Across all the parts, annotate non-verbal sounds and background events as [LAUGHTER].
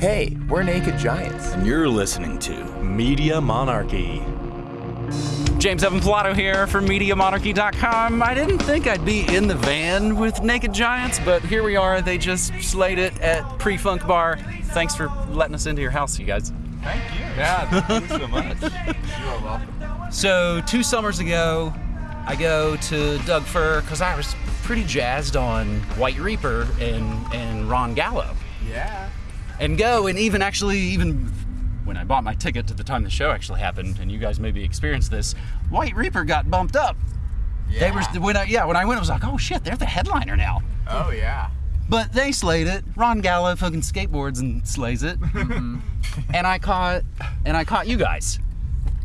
Hey, we're Naked Giants. And you're listening to Media Monarchy. James Evan Pilato here from MediaMonarchy.com. I didn't think I'd be in the van with Naked Giants, but here we are. They just slayed it at Pre Funk Bar. Thanks for letting us into your house, you guys. Thank you. Yeah, thank you so much. [LAUGHS] You are welcome. So, two summers ago, I go to Doug Fir because I was pretty jazzed on White Reaper and, and Ron Gallo. Yeah. And go and even actually even when I bought my ticket to the time the show actually happened, and you guys maybe experienced this, White Reaper got bumped up. Yeah. They were when I yeah when I went I was like oh shit they're the headliner now. Oh yeah. But they slayed it. Ron Gallo fucking skateboards and slays it. Mm-hmm. and I caught and I caught you guys.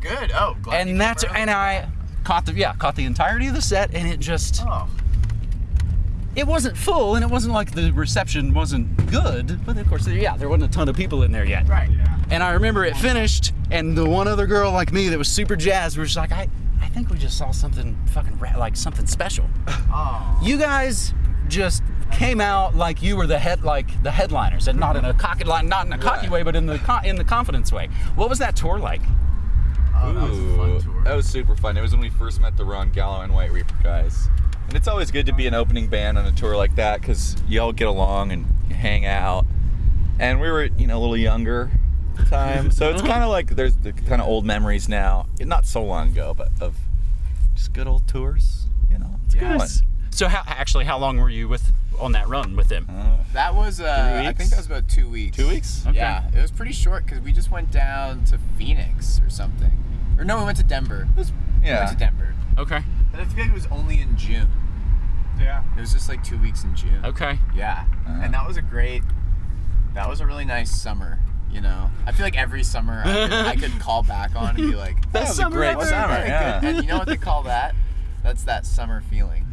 Good. Oh, glad And that's and I caught the yeah caught the entirety of the set and it just Oh. It wasn't full and it wasn't like the reception wasn't good but of course yeah there wasn't a ton of people in there yet Right. Yeah. And I remember it finished, and the one other girl like me that was super jazzed was just like, I, I think we just saw something fucking ra- like something special. Oh. You guys just came out like you were the head, like the headliners, and not in a mm-hmm. cocky, like not in a cocky Right. way, but in the co- in the confidence way. What was that tour like? Oh, that was a fun tour. That was super fun. It was when we first met the Ron Gallo and White Reaper guys. And it's always good to be an opening band on a tour like that because you all get along and hang out. And we were, you know, a little younger at the time. so it's [LAUGHS] kind of like there's the kind of old memories now. Not so long ago, but of just good old tours. You know, it's a good. So how actually how long were you with on that run with them? Uh, That was uh, I think that was about two weeks. two weeks? Okay. Yeah, it was pretty short because we just went down to Phoenix or something. Or no, we went to Denver. We went to Denver. Okay, But I feel like it was only in June. Yeah. It was just like two weeks in June. okay. Yeah. Uh-huh. And that was a great. That was a really nice summer. You know, I feel like every summer I could, I could call back on and be [LAUGHS] like, That was a great "That summer. Yeah. good." And you know what they call that? That's that summer feeling.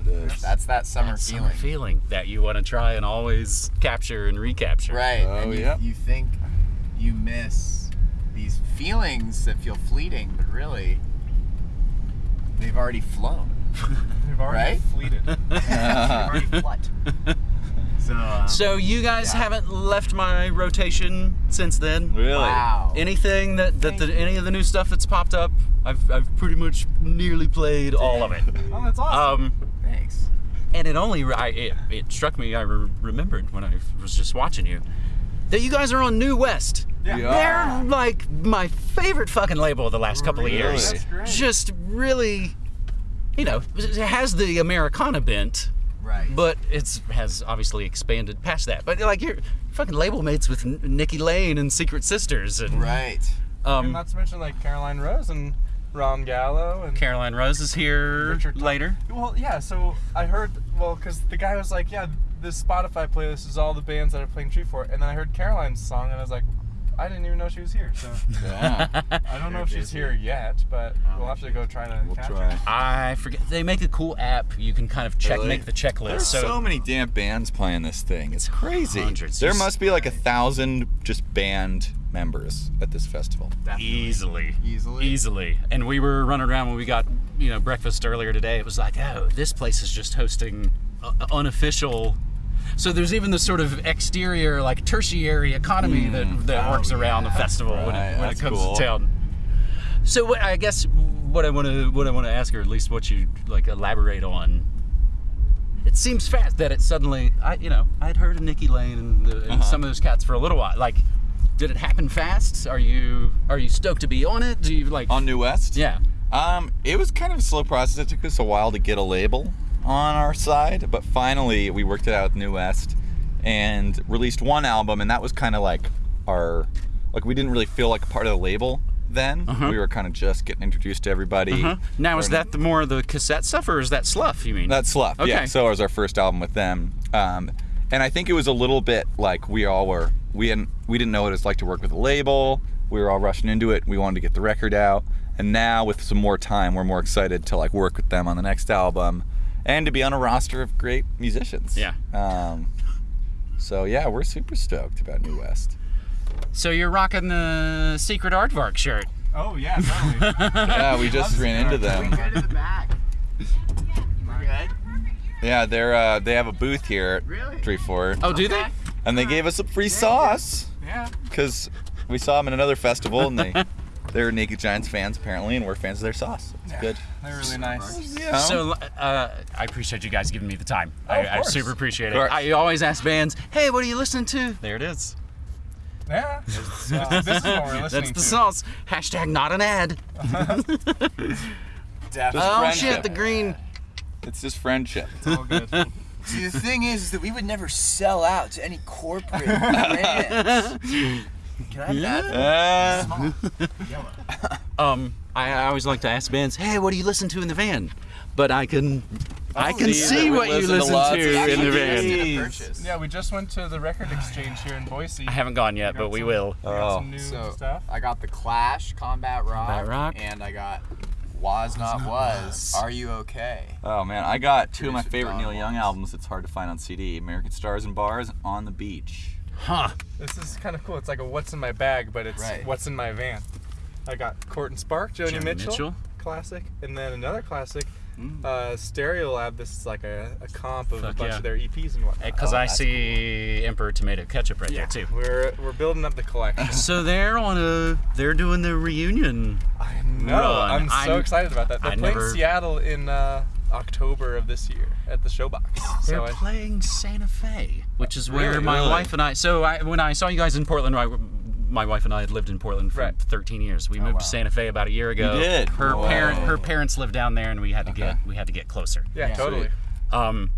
It is. That's that summer That feeling. summer feeling that you want to try and always capture and recapture. Right. Oh, and you, yeah. you think you miss these feelings that feel fleeting, but really, they've already flown. [LAUGHS] We've already Right? fleeted. [LAUGHS] They've already fled. [LAUGHS] So, uh, So you guys Yeah. haven't left my rotation since then. Really? wow. Anything that, that the, any of the new stuff that's popped up, I've, I've pretty much nearly played all of it. Oh, that's awesome. Um, Thanks. and it only I, it, it struck me I re- remembered when I was just watching you that you guys are on New West. Yeah. Yeah. They're like my favorite fucking label of the last couple of years. That's great. Just really, you know, it has the Americana bent, Right. but it's has obviously expanded past that. But like you're fucking label mates with Nikki Lane and Secret Sisters and right. and um, not to mention like Caroline Rose and Ron Gallo and Caroline Rose is here Richard Tom- later. Well, yeah. So I heard well because the guy was like, yeah, this Spotify playlist is all the bands that are playing Treefort, and then I heard Caroline's song and I was like, I didn't even know she was here. So [LAUGHS] Yeah. I don't know if she's here yet, but we'll have to go try to We'll catch try. her. I forget. They make a cool app. You can kind of check, Really? make the checklist. There's so, many damn bands playing this thing. It's crazy. Hundreds. There must be like a thousand just band members at this festival. Definitely. easily, Easily. easily. And we were running around when we got you know breakfast earlier today. It was like, oh, this place is just hosting uh, unofficial. So there's even the sort of exterior, like tertiary economy that that Oh, works around the yeah. festival when, it, when it comes cool. to town. So what, I guess what I want to what I want to ask, or at least what you like elaborate on. It seems fast that it suddenly, I you know, I'd heard of Nikki Lane and, the, and Uh-huh. some of those cats for a little while. Like, did it happen fast? Are you are you stoked to be on it? Do you like? On New West? yeah. Um, it was kind of a slow process. It took us a while to get a label on our side, but finally we worked it out with New West and released one album, and that was kind of like our, like we didn't really feel like a part of the label then. Uh-huh. We were kind of just getting introduced to everybody. Huh? Now is that the more of the cassette stuff, or is that Sluff? You mean? that Sluff. Yeah. Okay. So it was our first album with them. Um, and I think it was a little bit like we all were. We hadn't. We didn't know what it's like to work with a label. We were all rushing into it. We wanted to get the record out. And now with some more time, we're more excited to like work with them on the next album, and to be on a roster of great musicians. Yeah. Um, so yeah, we're super stoked about New West. So you're rocking the Secret Aardvark shirt. Oh yeah, totally. [LAUGHS] Yeah, we just ran into them. Go to the back. Good. Yeah, they're uh, they have a booth here at Really? Treefort, Oh, do Okay. they? and they gave us a free sauce. Yeah. because we saw them in another festival and they [LAUGHS] they're Naked Giants fans apparently, and we're fans of their sauce. It's good. They're really nice. Yeah. So uh, I appreciate you guys giving me the time. Oh, I, I super appreciate it. I always ask bands, "Hey, what are you listening to?" There it is. Yeah. Uh, this is what we're [LAUGHS] listening That's the to. sauce. Hashtag not an ad. [LAUGHS] Definitely. Oh friendship. shit, the green. it's just friendship. All good. See, the thing is, is that we would never sell out to any corporate [LAUGHS] brands. Can I have that? Uh, Yellow. [LAUGHS] Um, I, I always like to ask bands, "Hey, what do you listen to in the van?" But I can, I can see see that we what you listen to listen lots to, of in the van. Did a purchase. Yeah, we just went to the record [SIGHS] exchange here in Boise. I haven't gone yet, Got but we some- will. we got some Oh. new So stuff. I got the Clash, Combat Rock, Combat Rock. and I got Was Not Was. Are you okay? oh man, I got two of my favorite Neil Young albums. It's hard to find on CD: American Stars and Bars, On the Beach. Huh? This is kind of cool. It's like a what's in my bag, but it's Right. what's in my van. I got Court and Spark, Joni, Joni Mitchell, Mitchell. classic, and then another classic, Mm. uh, Stereolab. This is like a, a comp of a bunch yeah. of their EPs and whatnot. Because Oh, I that's see Emperor Tomato Ketchup right yeah, there too. we're we're building up the collection. [LAUGHS] So they're on a, they're doing the reunion. I know. Run. I'm so I'm- excited about that. They're I playing never- Seattle in uh, October of this year at the Showbox. [GASPS] They're So I, playing Santa Fe, which is where Really? my Really? wife and I. So I, when I saw you guys in Portland, I, my wife and I had lived in Portland for Right. 13 years. We moved wow. to Santa Fe about a year ago. did? Her Whoa. parent, her parents lived down there, and we had to Okay. get we had to get closer. yeah, Yeah. totally. Um,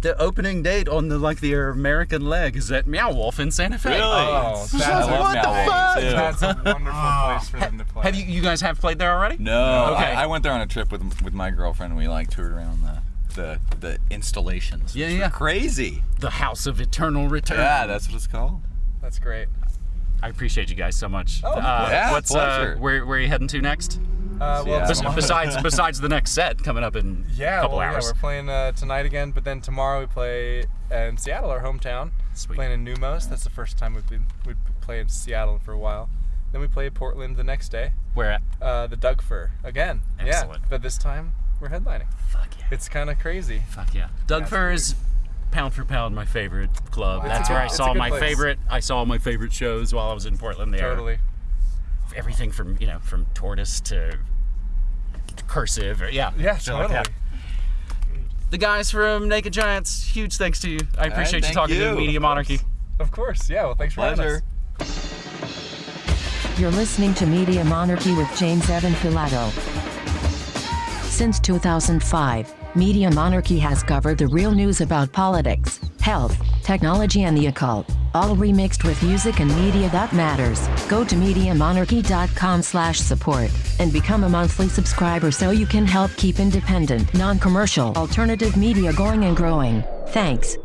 the opening date on the like the American leg is at Meow Wolf in Santa Fe. Really? Oh, that's, What the fuck? that's a wonderful place for them to play. Have you you guys have played there already? No, Okay. I, I went there on a trip with with my girlfriend. and We like toured around the the, the installations. Yeah, yeah. Crazy. The House of Eternal Return. Yeah, that's what it's called. That's great. I appreciate you guys so much. Oh, uh, yeah, what's pleasure. uh, where where are you heading to next? Uh, well, tomorrow- besides [LAUGHS] besides the next set coming up in Yeah, a couple well, hours. yeah, we're playing uh, tonight again, but then tomorrow we play in Seattle, our hometown. Sweet. Playing in Neumos. That's the first time we've been we've played in Seattle for a while. Then we play Portland the next day. Where at? Uh, the Doug Fir again. Excellent. Yeah, but this time we're headlining. Fuck yeah. It's kind of crazy. Fuck yeah. Doug That's Fir is pound for pound my favorite club. Wow. That's where I saw my place. favorite. I saw my favorite shows while I was in Portland. There, Totally. Everything from you know from Tortoise to Cursive. Or, yeah, Yeah, shit like that. The guys from Naked Giants. Huge thanks to you. I appreciate you thank talking to. Media Of Monarchy. Of course. Yeah. Well, thanks for having us. Pleasure. You're listening to Media Monarchy with James Evan Pilato. Since 2005, Media Monarchy has covered the real news about politics, health, technology, and the occult, all remixed with music and media that matters. Go to MediaMonarchy.com slash support and become a monthly subscriber so you can help keep independent, non-commercial, alternative media going and growing. Thanks.